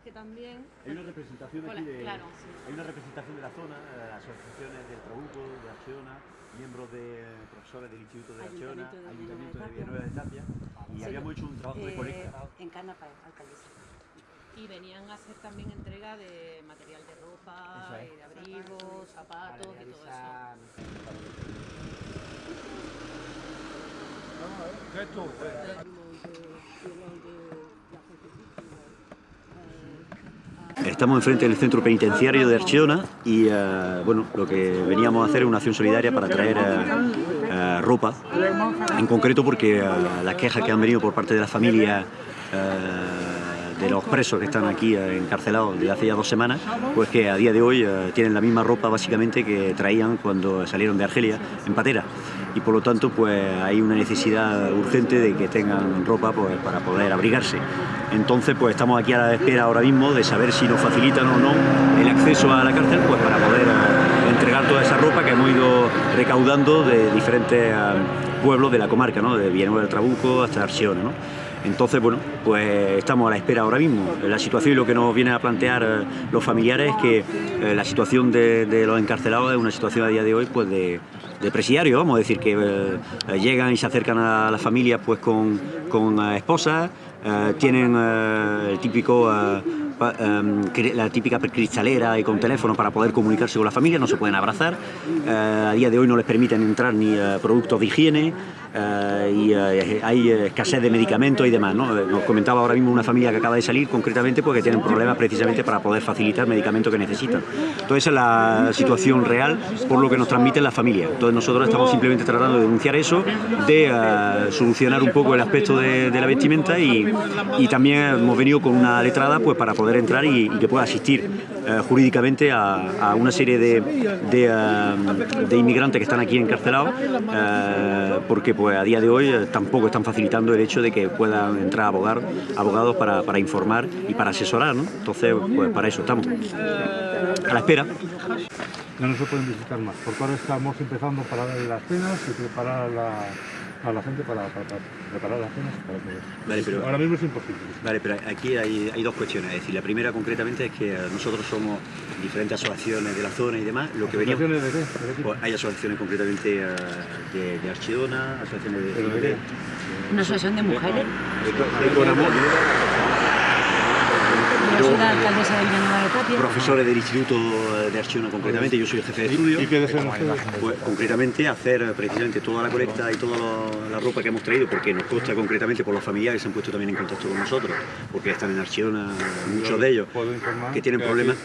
es que también... Hay una representación aquí de, claro, sí. hay una representación de la zona, eh, asociaciones del Trabuco, de Archeona, miembros de profesores del Instituto de Archeona, Ayuntamiento de Ayuntamiento de Villanueva de Tapia, y Sí, habíamos hecho un trabajo de eh, colecta. En Canapa, alcaldesa. Y venían a hacer también entrega de material de ropa, es. eh, de abrigos, zapatos y todo eso. Estamos enfrente del centro penitenciario de Archeona y eh, bueno, lo que veníamos a hacer es una acción solidaria para traer eh, eh, ropa, en concreto porque las quejas que han venido por parte de las familias eh, de los presos que están aquí encarcelados desde hace ya dos semanas, pues que a día de hoy tienen la misma ropa básicamente que traían cuando salieron de Argelia en patera y por lo tanto pues hay una necesidad urgente de que tengan ropa pues, para poder abrigarse. Entonces pues estamos aquí a la espera ahora mismo de saber si nos facilitan o no el acceso a la cárcel pues para poder eh, entregar toda esa ropa que hemos ido recaudando de diferentes eh, pueblos de la comarca, ¿no? de Villanueva del Trabuco hasta Arsiona. Entonces, bueno, pues estamos a la espera ahora mismo. La situación y lo que nos viene a plantear eh, los familiares es que eh, la situación de, los encarcelados es una situación a día de hoy pues de, de presidiario, vamos a decir, que eh, llegan y se acercan a las familias pues con, con esposas, tienen el típico... em, la típica cristalera y con teléfono para poder comunicarse con la familia, no se pueden abrazar. A día de hoy no les permiten entrar ni productos de higiene eh, y eh, hay eh, escasez de medicamentos y demás. ¿no? Nos comentaba ahora mismo una familia que acaba de salir concretamente porque tienen problemas precisamente para poder facilitar medicamentos que necesitan. Entonces esa es la situación real por lo que nos transmiten las familias. Entonces nosotros estamos simplemente tratando de denunciar eso, de solucionar un poco el aspecto de, la vestimenta y, también hemos venido con una letrada pues para poder entrar y, que pueda asistir jurídicamente a, una serie de, de, inmigrantes que están aquí encarcelados porque pues a día de hoy eh, tampoco están facilitando el hecho de que puedan entrar abogar, abogados para, para informar y para asesorar, ¿no? Entonces pues para eso estamos a la espera. Ya no se pueden visitar más, porque ahora estamos empezando para dar las cenas y preparar a la, a la gente para, para- para preparar las cenas. Para que- Vale, pero- Ahora mismo es imposible. Vale, pero aquí hay, hay dos cuestiones. Es decir, la primera concretamente es que eh, nosotros somos diferentes asociaciones de la zona y demás. Lo que veníamos, ¿Asociaciones de qué? ¿De qué tipo? pues hay asociaciones concretamente eh, de, de Archidona, asociaciones de, ¿Pero de de- qué? Una asociación de mujeres. de- alcaldesa de Villanueva de Tapia. profesores del Instituto de Archidona concretamente, yo soy el jefe de estudio. ¿Y qué? Pues, concretamente hacer eh, precisamente toda la colecta y toda la ropa que hemos traído, porque nos consta concretamente por los familiares que se han puesto también en contacto con nosotros, porque están en Archidona muchos de ellos, Puedo informar que tienen problemas.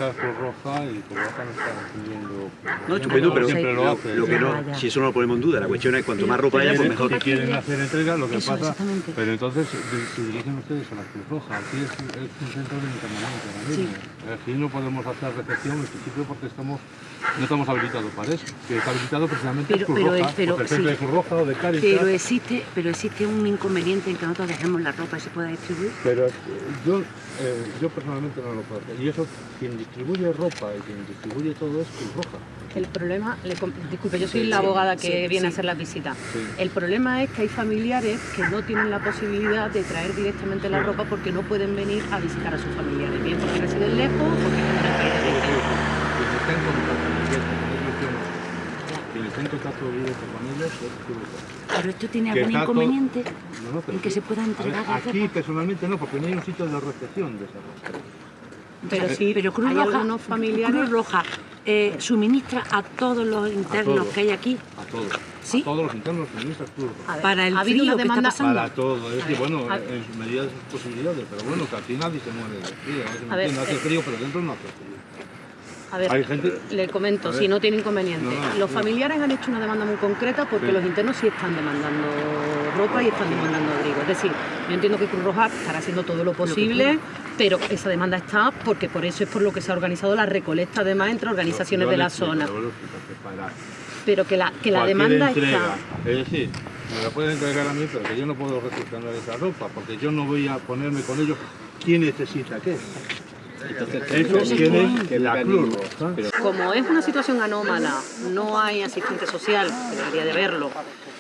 no estupendo, pero siempre lo hace. lo que no, si eso no lo ponemos en duda, la cuestión es cuanto más ropa haya, pues mejor. Si quieren hacer entrega, lo que Eso, pasa... Pero entonces se dirigen ustedes a la Cruz Roja. Aquí es, es un centro de internamiento mismo. Aquí no podemos hacer recepción en principio porque estamos, no estamos habilitados para eso. Que está habilitado precisamente Pero- es Cruz pero Roja, es- pero porque el centro sí. de Cruz Roja o de Cáritas... Pero existe, pero existe un inconveniente en que nosotros dejemos la ropa y se pueda distribuir. Pero eh, yo, eh, yo personalmente no lo puedo hacer. Y eso, quien distribuye ropa y quien distribuye todo es Cruz Roja. El problema, le disculpe, yo soy la abogada que sí, viene sí. a hacer la visita. Sí. El problema es que hay familiares que no tienen la posibilidad de traer directamente la ropa porque no pueden venir a visitar a sus familiares, bien porque o de. Quien está en contacto. Quien está en contacto con es. Pero esto tiene algún inconveniente No, no, pero en que sí. se pueda ver, entregar Aquí personalmente no, porque no hay un sitio de recepción de esa ropa. Pero sí, pero Cruz Roja, Cruz Roja eh, suministra a todos los internos todos. que hay aquí A todos. ¿Sí? A todos los internos suministra Cruz Roja. A ver, para el ha habido frío una que está demanda pasando. Para todo, es decir, bueno, en sus medidas de sus posibilidades, pero bueno, que aquí nadie se muere de frío, no A ver, hace eh, frío, pero dentro no hace frío. A ver, Hay gente- le comento, si no tiene inconveniente. No, no, los familiares han hecho una demanda muy concreta porque Sí. los internos sí están demandando ropa y están demandando abrigo. Es decir, yo entiendo que Cruz Roja estará haciendo todo lo posible, pero esa demanda está porque por eso es por lo que se ha organizado la recolecta además entre organizaciones de la zona. para Pero que la, que la demanda entrega, está. Es decir, me la pueden entregar a mí, pero que yo no puedo recepcionar esa ropa, porque yo no voy a ponerme con ellos quién necesita qué. Eso tiene la Cruz. Como es una situación anómala, no hay asistente social, que debería de haberlo,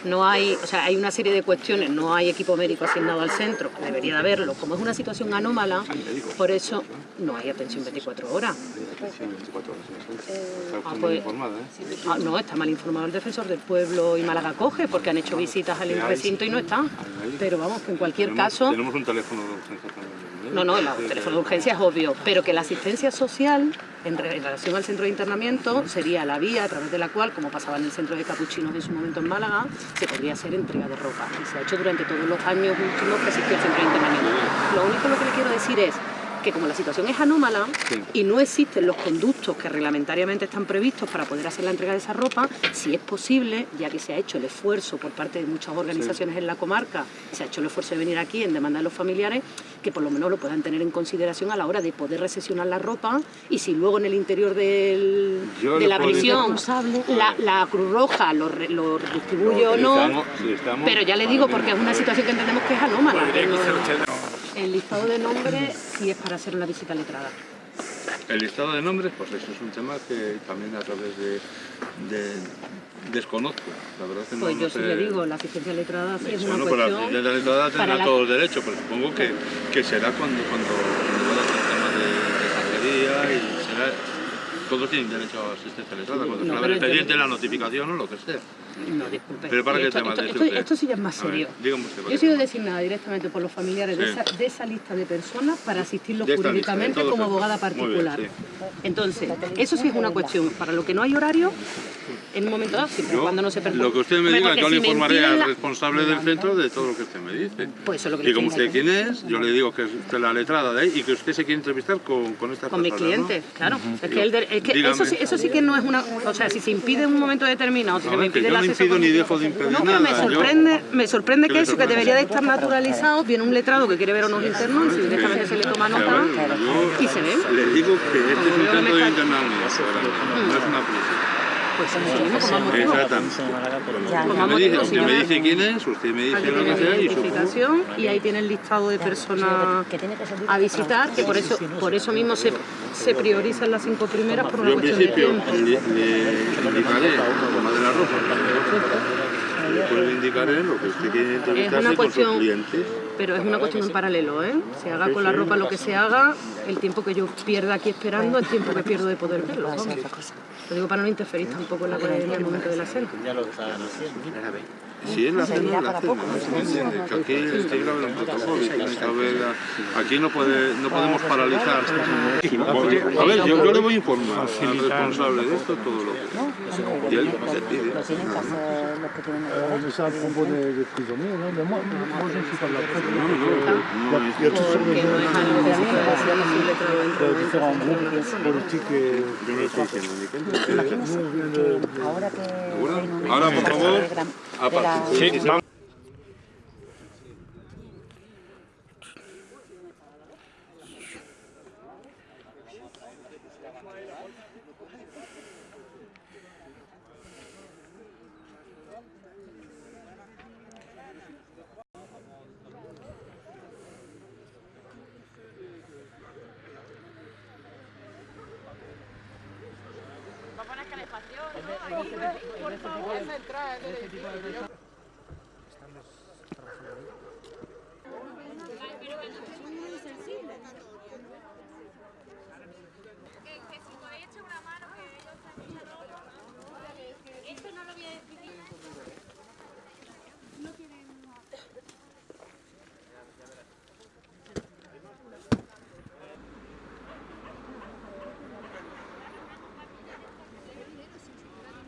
no hay, o sea, hay una serie de cuestiones, no hay equipo médico asignado al centro, debería de haberlo. Como es una situación anómala, por eso no hay atención 24 horas. Ah, pues- ¿eh? Ah, no, está mal informado el defensor del pueblo y Málaga coge porque han hecho visitas al recinto y no está. Pero vamos, que en cualquier caso... Tenemos un teléfono de urgencia también. No, no, el teléfono de urgencia es obvio, pero que la asistencia social en, re- en relación al centro de internamiento sería la vía a través de la cual, como pasaba en el centro de capuchinos en su momento en Málaga, se podría hacer entrega de ropa. Y se ha hecho durante todos los años últimos que existió el centro de internamiento. Lo único que le quiero decir es que como la situación es anómala y no existen los conductos que reglamentariamente están previstos para poder hacer la entrega de esa ropa, si es posible, ya que se ha hecho el esfuerzo por parte de muchas organizaciones en la comarca, se ha hecho el esfuerzo de venir aquí en demanda de los familiares, que por lo menos lo puedan tener en consideración a la hora de poder recesionar la ropa y si luego en el interior del- de la prisión la, la Cruz Roja lo, re- lo distribuye o no, Estamos- sí, estamos- pero ya le digo porque es una situación que entendemos que es anómala. El listado de nombres sí es para hacer una visita letrada. El listado de nombres, pues eso es un tema que también a través de, de- desconozco. La verdad que no, Pues no yo sí sé- le digo, la asistencia letrada sí es una Bueno, la cuestión... de la letrada tendrá la- todos los derechos, pero supongo que, que será cuando, cuando, cuando el tema de, de y será... Todos tienen derecho a asistencia letrada, cuando No, pero el expediente, la notificación o lo que sea. No, disculpe. Pero para qué esto, tema esto, dice esto- usted? esto sí ya es más ver, serio. dígame usted, ¿para Yo he sido designada directamente por los familiares de, esa, de esa lista de personas para asistirlos jurídicamente como abogada particular. bien, Entonces, eso sí es una cuestión. Para lo que no hay horario, en un momento dado, siempre y Yo, cuando no se perjudique. lo que usted me diga, yo le si me informaré al la- responsable del centro de todo lo que usted me dice. Pues eso es lo que le Y como usted quién es, yo le digo que es usted la letrada de ahí y que usted se quiere entrevistar con, con estas con mis personas, ¿no? clientes, claro. Es que, el de- es que Dígame. eso, sí, eso sí que no es una... O sea, si se impide en un momento determinado, si se me impide yo el no impido ni con- dejo de impedir No, nada. me yo- sorprende, me sorprende ¿Qué que le eso, que debería de estar naturalizado, viene un letrado que quiere ver a unos internos, y directamente se le toma nota y se ve. Les digo que este es un centro de no es una prisión. Pues más me, dice, motivo, usted me dice quién es, usted me dice lo que sea y supongo... identificación y ahí tiene el listado de personas a visitar, que por eso, por eso mismo se, se priorizan las cinco primeras por una Yo en cuestión de principio tiempo. le, le indicaré, como de la ropa, después le indicaré lo que usted quiere entrevistarse con sus clientes. Pero es una cuestión en paralelo, ¿eh? Se haga con la ropa lo que se haga, el tiempo que yo pierda aquí esperando, el tiempo que pierdo de poder verlo. vamos. Lo digo para no interferir tampoco en, la, en el momento de la cena. Si es la cena, la cena, ¿no? ¿Se me entiende? Que aquí tiene que haber un protocolo y tiene que haber... Aquí no, puede, no podemos paralizar. A ver, yo, yo le voy a informar al responsable de esto todo lo que... Y él decide. Mais ça, à propos des, des prisonniers, non, mais moi, moi, je ne suis pas de la presse. No, no, no, Il y a toutes sortes Porque no es algo que se pueda hacer así letrado dentro de de différents groupes politiques et yo no estoy diciendo ni que él- nous, on vient de, Ahora que ¿Seguro? Apa? Por favor, de gran- aparte. de la- Sí, sí, sí. Esto no lo voy a decidir.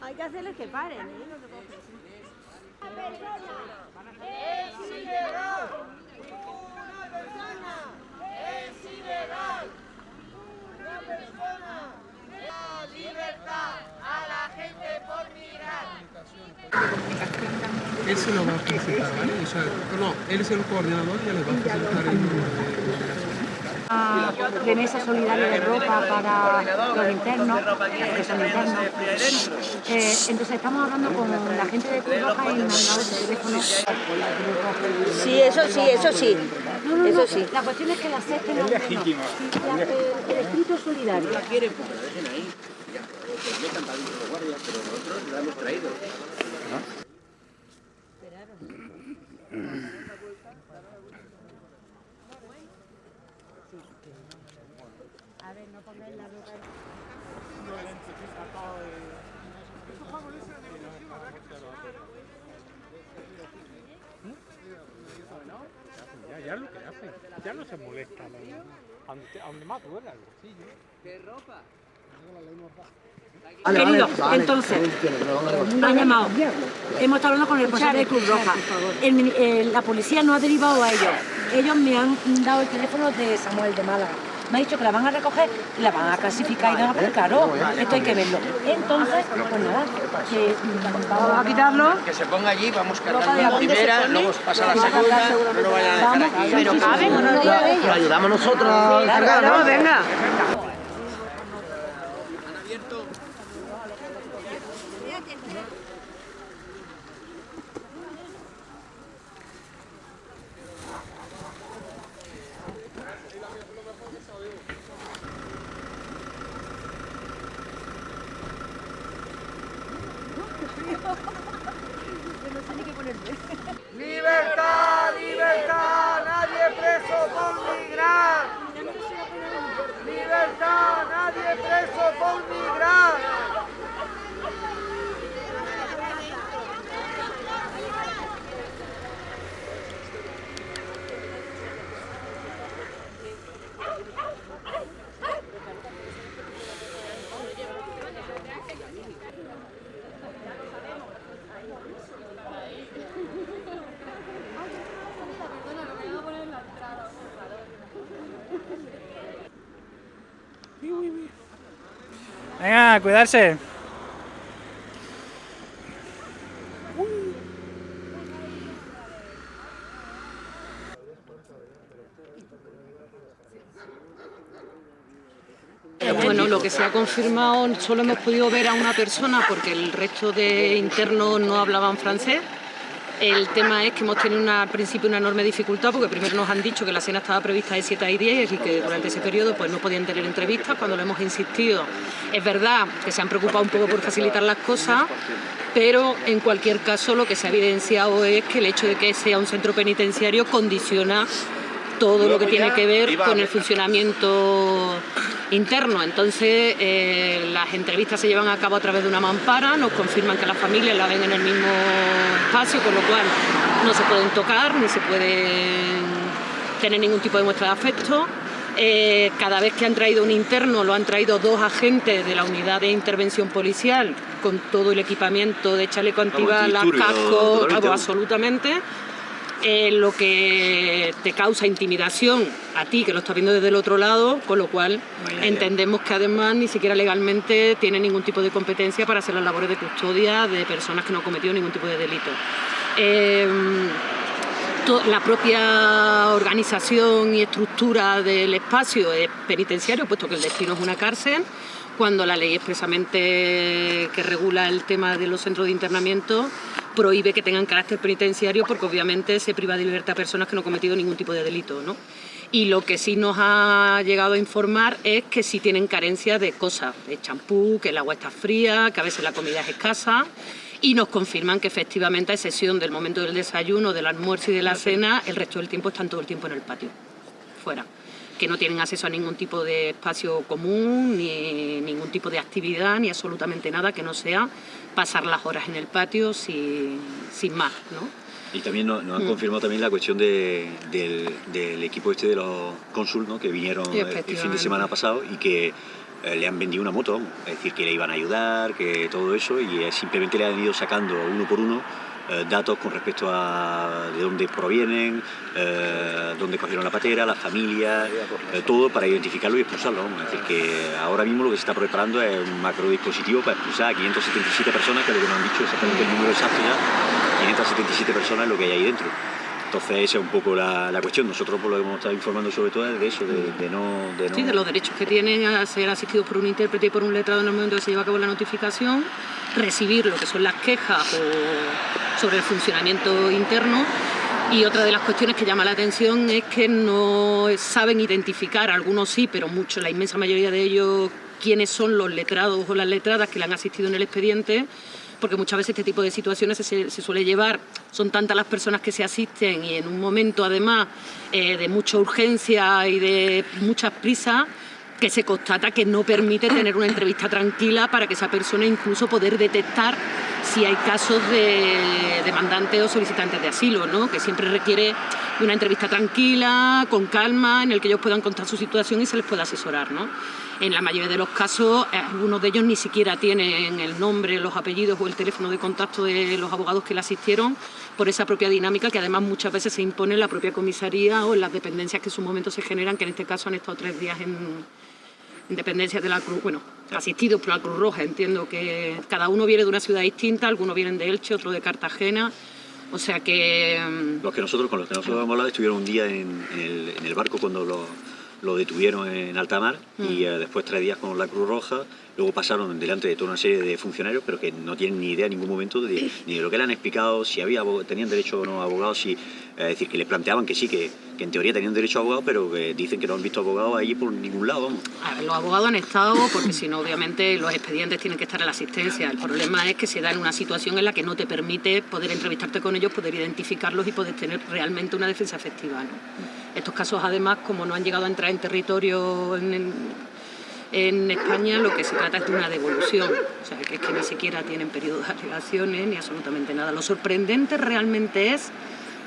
Hay que hacerles que paren, ¿eh? Se puede es ilegal. Una persona es ilegal. Una persona la libertad a la gente por mirar. Él se lo va a facilitar, ¿vale? O sea, no, él es el coordinador y le va a facilitar el de remesa solidaria de ropa para los internos, que son internos. Eh, entonces estamos hablando con la gente de Cruz Roja y me han dado su teléfono. Sí, eso sí, eso sí. No, no, no, Eso sí. la cuestión es que la internos. La- el, el espíritu solidario. Ya, ya lo que hacen. Ya no se molestan. Ante, a donde más duele al bolsillo. Querido, entonces, me han llamado. Hemos estado hablando con el responsable de Cruz Roja. El eh, la policía no ha derivado a ellos. Ellos me han dado el teléfono de Samuel de Málaga. Me ha dicho que la van a recoger y la van a clasificar y demás, pero claro, esto hay que verlo. Entonces, pues nada, que mm, vamos a quitarlo. Que se ponga allí, vamos cargando la primera, luego pasa la segunda, no lo vayan a dejar aquí. pero caben o no Lo ayudamos nosotros a cargar, ¿no? venga. ¡Libertad, libertad! ¡Nadie preso por migrar! ¡Libertad! ¡Nadie preso por migrar! Venga, cuidarse. Bueno, lo que se ha confirmado, solo hemos podido ver a una persona porque el resto de internos no hablaban francés. El tema es que hemos tenido al principio una enorme dificultad porque primero nos han dicho que la cena estaba prevista de 7 a 10 y que durante ese periodo pues no podían tener entrevistas cuando lo hemos insistido. Es verdad que se han preocupado un poco por facilitar las cosas, pero en cualquier caso lo que se ha evidenciado es que el hecho de que sea un centro penitenciario condiciona todo lo que tiene que ver con el funcionamiento interno. Entonces, eh, las entrevistas se llevan a cabo a través de una mampara, nos confirman que las familias la ven en el mismo espacio, con lo cual no se pueden tocar ni se pueden tener ningún tipo de muestra de afecto. Eh, cada vez que han traído un interno lo han traído dos agentes de la unidad de intervención policial con todo el equipamiento de chaleco antibalas, casco, absolutamente. Eh, lo que te causa intimidación a ti que lo estás viendo desde el otro lado, con lo cual entendemos que además ni siquiera legalmente tiene ningún tipo de competencia para hacer las labores de custodia de personas que no han cometido ningún tipo de delito. Eh, to- la propia organización y estructura del espacio es penitenciario, puesto que el destino es una cárcel, cuando la ley expresamente que regula el tema de los centros de internamiento prohíbe que tengan carácter penitenciario porque obviamente se priva de libertad a personas que no han cometido ningún tipo de delito. ¿no? Y lo que sí nos ha llegado a informar es que sí tienen carencia de cosas, de champú, que el agua está fría, que a veces la comida es escasa y nos confirman que efectivamente a excepción del momento del desayuno, del almuerzo y de la cena, el resto del tiempo están todo el tiempo en el patio, fuera que no tienen acceso a ningún tipo de espacio común, ni ningún tipo de actividad, ni absolutamente nada que no sea pasar las horas en el patio sin, sin más, ¿no? Y también nos, nos han Mm. confirmado también la cuestión de- del, del equipo este de los cónsul, ¿no? que vinieron el- el fin de semana pasado y que eh, le han vendido una moto, es decir, que le iban a ayudar, que todo eso, y eh, simplemente le han ido sacando uno por uno eh, datos con respecto a de dónde provienen, eh, dónde cogieron la patera, la familia, eh, todo para identificarlo y expulsarlo. Es decir, que ahora mismo lo que se está preparando es un macro dispositivo para expulsar a 577 personas, que es lo que nos han dicho exactamente el número exacto ya, 577 personas es lo que hay ahí dentro. Entonces esa es un poco la, la cuestión. Nosotros por lo que hemos estado informando sobre todo es de eso, de, de no, de no... Sí, de los derechos que tienen a ser asistidos por un intérprete y por un letrado en el momento que se lleva a cabo la notificación, recibir lo que son las quejas o sobre el funcionamiento interno y otra de las cuestiones que llama la atención es que no saben identificar, algunos sí, pero muchos, la inmensa mayoría de ellos, quiénes son los letrados o las letradas que le han asistido en el expediente porque muchas veces este tipo de situaciones se, suele llevar, son tantas las personas que se asisten y en un momento además eh, de mucha urgencia y de muchas prisas, que se constata que no permite tener una entrevista tranquila para que esa persona incluso poder detectar si hay casos de demandantes o solicitantes de asilo, ¿no? que siempre requiere una entrevista tranquila, con calma, en el que ellos puedan contar su situación y se les pueda asesorar. ¿no? En la mayoría de los casos, eh, algunos de ellos ni siquiera tienen el nombre, los apellidos o el teléfono de contacto de los abogados que le asistieron por esa propia dinámica que además muchas veces se impone en la propia comisaría o en las dependencias que en su momento se generan, que en este caso han estado tres días en, en dependencias de la Cruz, bueno, asistidos por la Cruz Roja. Entiendo que cada uno viene de una ciudad distinta, algunos vienen de Elche, otros de Cartagena. O sea que... mm, Los que nosotros, con los que nosotros hemos hablado, estuvieron un día en, en el, en el barco cuando lo, lo detuvieron en alta mar y eh, después tres días con la Cruz Roja. Luego pasaron delante de toda una serie de funcionarios, pero que no tienen ni idea en ningún momento de, ni de lo que le han explicado, si había tenían derecho o no abogados, si, es decir, que les planteaban que sí, que, que en teoría tenían derecho a abogados, pero que dicen que no han visto abogados allí por ningún lado. Los abogados han estado porque si no, obviamente, los expedientes tienen que estar en la asistencia. El problema es que se da en una situación en la que no te permite poder entrevistarte con ellos, poder identificarlos y poder tener realmente una defensa efectiva. Estos casos, además, como no han llegado a entrar en territorio en España, lo que se trata es de una devolución. O sea, que es que ni siquiera tienen periodo de alegaciones ni absolutamente nada. Lo sorprendente realmente es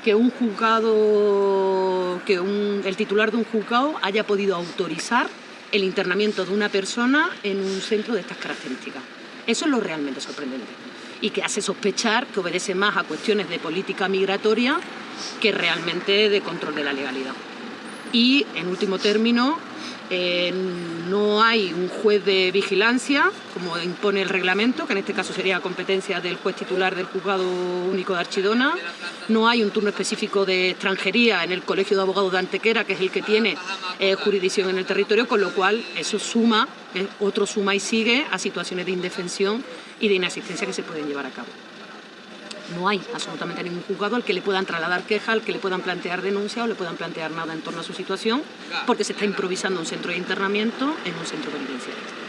que un juzgado, que un- el titular de un juzgado haya podido autorizar el internamiento de una persona en un centro de estas características. Eso es lo realmente sorprendente y que hace sospechar que obedece más a cuestiones de política migratoria que realmente de control de la legalidad. Y, en último término, eh, no hay un juez de vigilancia, como impone el reglamento, que en este caso sería competencia del juez titular del Juzgado Único de Archidona. No hay un turno específico de extranjería en el Colegio de Abogados de Antequera, que es el que tiene eh, jurisdicción en el territorio, con lo cual eso suma, eh, otro suma y sigue a situaciones de indefensión y de inasistencia que se pueden llevar a cabo. No hay absolutamente ningún juzgado al que le puedan trasladar queja, al que le puedan plantear denuncia o le puedan plantear nada en torno a su situación, porque se está improvisando un centro de internamiento en un centro penitenciario.